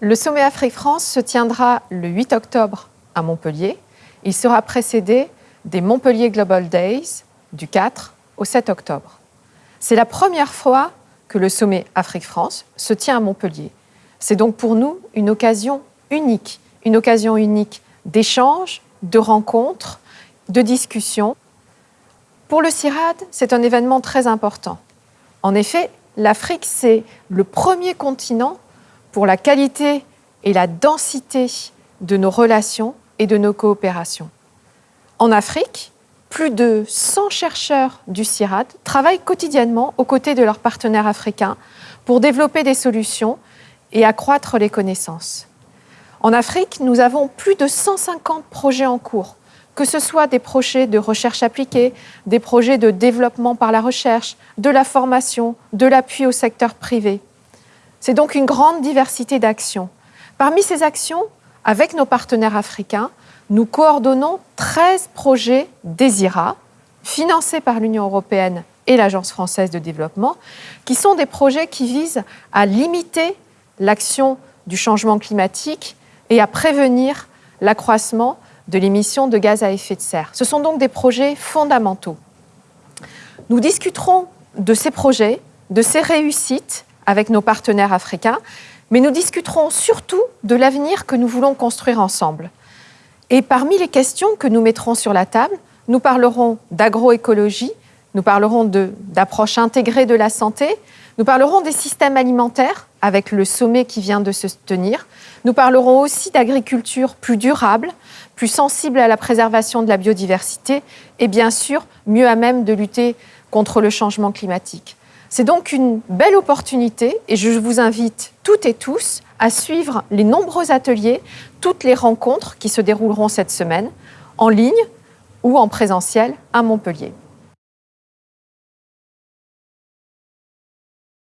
Le sommet Afrique-France se tiendra le 8 octobre à Montpellier. Il sera précédé des Montpellier Global Days du 4 au 7 octobre. C'est la première fois que le sommet Afrique-France se tient à Montpellier. C'est donc pour nous une occasion unique, une occasion unique d'échanges, de rencontres, de discussions. Pour le CIRAD, c'est un événement très important. En effet, l'Afrique, c'est le premier continent pour la qualité et la densité de nos relations et de nos coopérations. En Afrique, plus de 100 chercheurs du CIRAD travaillent quotidiennement aux côtés de leurs partenaires africains pour développer des solutions et accroître les connaissances. En Afrique, nous avons plus de 150 projets en cours, que ce soit des projets de recherche appliquée, des projets de développement par la recherche, de la formation, de l'appui au secteur privé. C'est donc une grande diversité d'actions. Parmi ces actions, avec nos partenaires africains, nous coordonnons 13 projets DESIRA, financés par l'Union européenne et l'Agence française de développement, qui sont des projets qui visent à limiter l'action du changement climatique et à prévenir l'accroissement de l'émission de gaz à effet de serre. Ce sont donc des projets fondamentaux. Nous discuterons de ces projets, de ces réussites avec nos partenaires africains, mais nous discuterons surtout de l'avenir que nous voulons construire ensemble. Et parmi les questions que nous mettrons sur la table, nous parlerons d'agroécologie, nous parlerons d'approche intégrée de la santé, nous parlerons des systèmes alimentaires avec le sommet qui vient de se tenir. Nous parlerons aussi d'agriculture plus durable, plus sensible à la préservation de la biodiversité et bien sûr mieux à même de lutter contre le changement climatique. C'est donc une belle opportunité et je vous invite toutes et tous à suivre les nombreux ateliers, toutes les rencontres qui se dérouleront cette semaine, en ligne ou en présentiel à Montpellier.